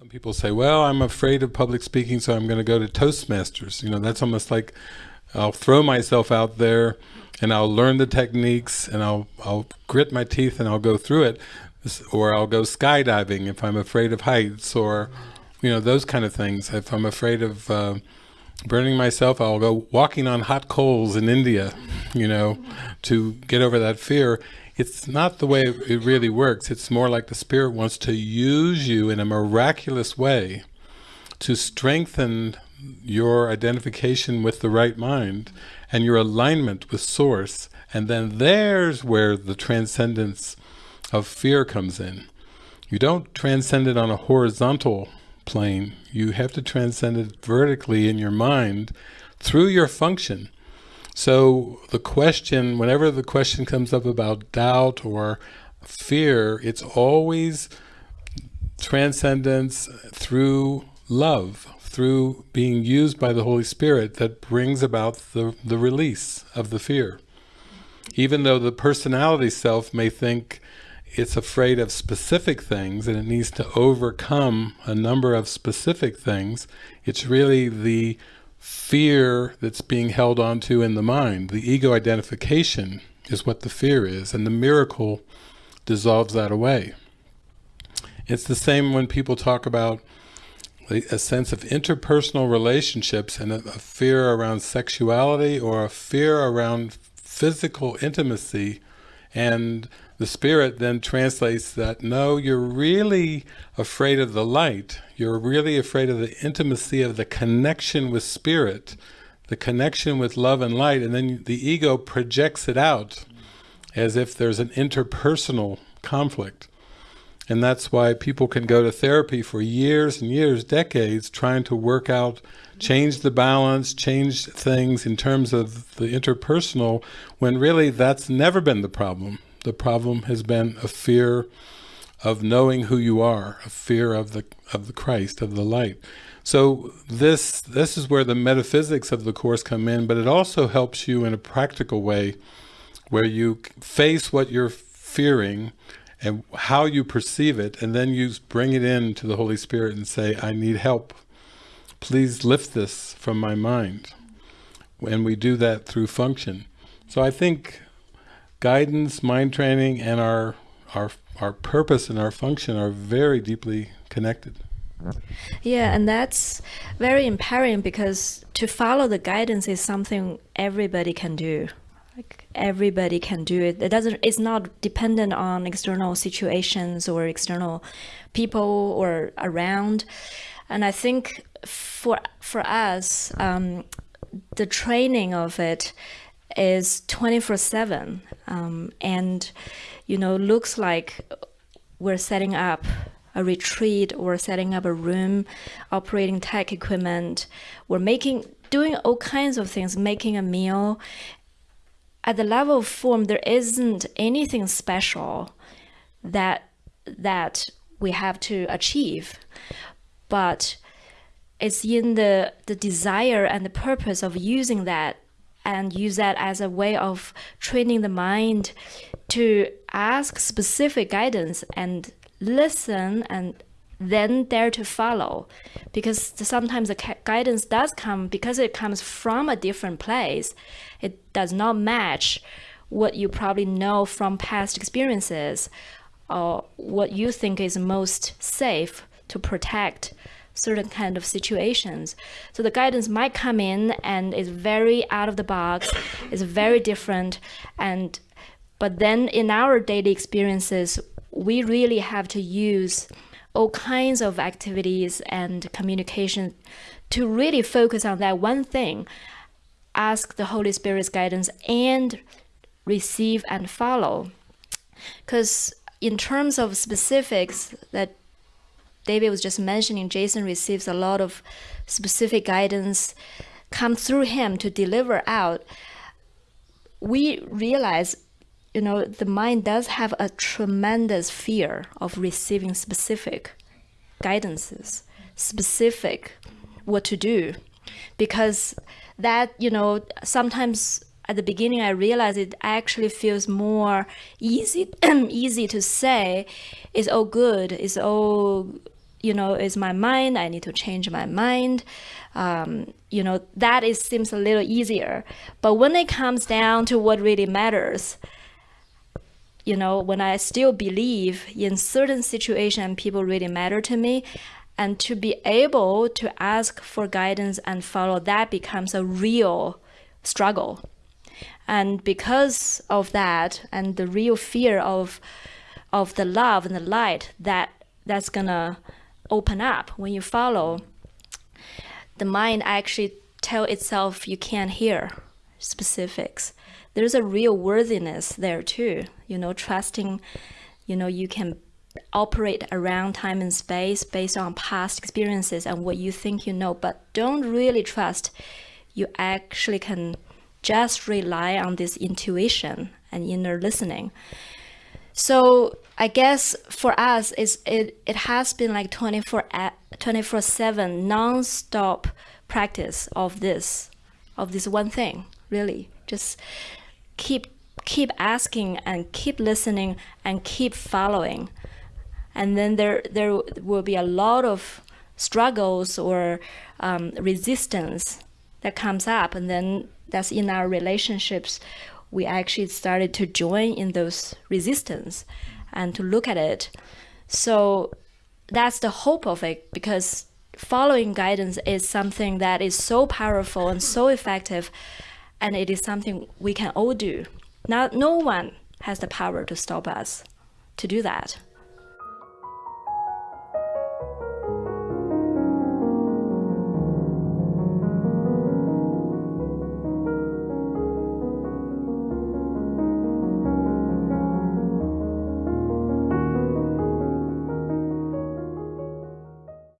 Some people say, well, I'm afraid of public speaking, so I'm going to go to Toastmasters. You know, that's almost like I'll throw myself out there and I'll learn the techniques and I'll, I'll grit my teeth and I'll go through it. Or I'll go skydiving if I'm afraid of heights or, you know, those kind of things. If I'm afraid of uh, burning myself, I'll go walking on hot coals in India, you know, to get over that fear. It's not the way it really works. It's more like the Spirit wants to use you in a miraculous way to strengthen your identification with the right mind and your alignment with source. And then there's where the transcendence of fear comes in. You don't transcend it on a horizontal plane. You have to transcend it vertically in your mind through your function so the question whenever the question comes up about doubt or fear it's always transcendence through love through being used by the Holy Spirit that brings about the, the release of the fear. Even though the personality self may think it's afraid of specific things and it needs to overcome a number of specific things, it's really the fear that's being held onto in the mind. The ego identification is what the fear is, and the miracle dissolves that away. It's the same when people talk about a sense of interpersonal relationships and a, a fear around sexuality or a fear around physical intimacy and the spirit then translates that no you're really afraid of the light you're really afraid of the intimacy of the connection with spirit the connection with love and light and then the ego projects it out as if there's an interpersonal conflict and that's why people can go to therapy for years and years, decades, trying to work out, change the balance, change things in terms of the interpersonal, when really that's never been the problem. The problem has been a fear of knowing who you are, a fear of the of the Christ, of the light. So this this is where the metaphysics of the Course come in, but it also helps you in a practical way where you face what you're fearing and how you perceive it, and then you bring it in to the Holy Spirit and say, I need help. Please lift this from my mind. And we do that through function. So I think guidance, mind training, and our, our, our purpose and our function are very deeply connected. Yeah, and that's very empowering because to follow the guidance is something everybody can do. Like everybody can do it. It doesn't it's not dependent on external situations or external people or around. And i think for for us um, the training of it is 24 7 um, and you know looks like we're setting up a retreat or setting up a room operating tech equipment. We're making doing all kinds of things making a meal. At the level of form, there isn't anything special that that we have to achieve, but it's in the the desire and the purpose of using that and use that as a way of training the mind to ask specific guidance and listen and then dare to follow. Because sometimes the guidance does come because it comes from a different place it does not match what you probably know from past experiences or what you think is most safe to protect certain kind of situations. So the guidance might come in and is very out of the box, is very different and but then in our daily experiences we really have to use all kinds of activities and communication to really focus on that one thing, ask the Holy Spirit's guidance and receive and follow. Because in terms of specifics that David was just mentioning, Jason receives a lot of specific guidance come through him to deliver out. We realize you know, the mind does have a tremendous fear of receiving specific guidances, specific what to do, because that, you know, sometimes at the beginning I realized it actually feels more easy, easy to say, it's all good, it's all you know, is my mind. I need to change my mind. Um, you know, that is seems a little easier. But when it comes down to what really matters, you know, when I still believe in certain situation, people really matter to me, and to be able to ask for guidance and follow that becomes a real struggle. And because of that, and the real fear of of the love and the light that that's gonna open up when you follow, the mind actually tell itself you can't hear specifics. There's a real worthiness there too, you know, trusting, you know, you can operate around time and space based on past experiences and what you think you know, but don't really trust you actually can just rely on this intuition and inner listening. So I guess for us, it, it has been like 24, 24 7 non-stop practice of this, of this one thing, really. Just keep keep asking and keep listening and keep following. And then there there will be a lot of struggles or um, resistance that comes up and then that's in our relationships we actually started to join in those resistance and to look at it. So that's the hope of it because following guidance is something that is so powerful and so effective and it is something we can all do. Now no one has the power to stop us to do that.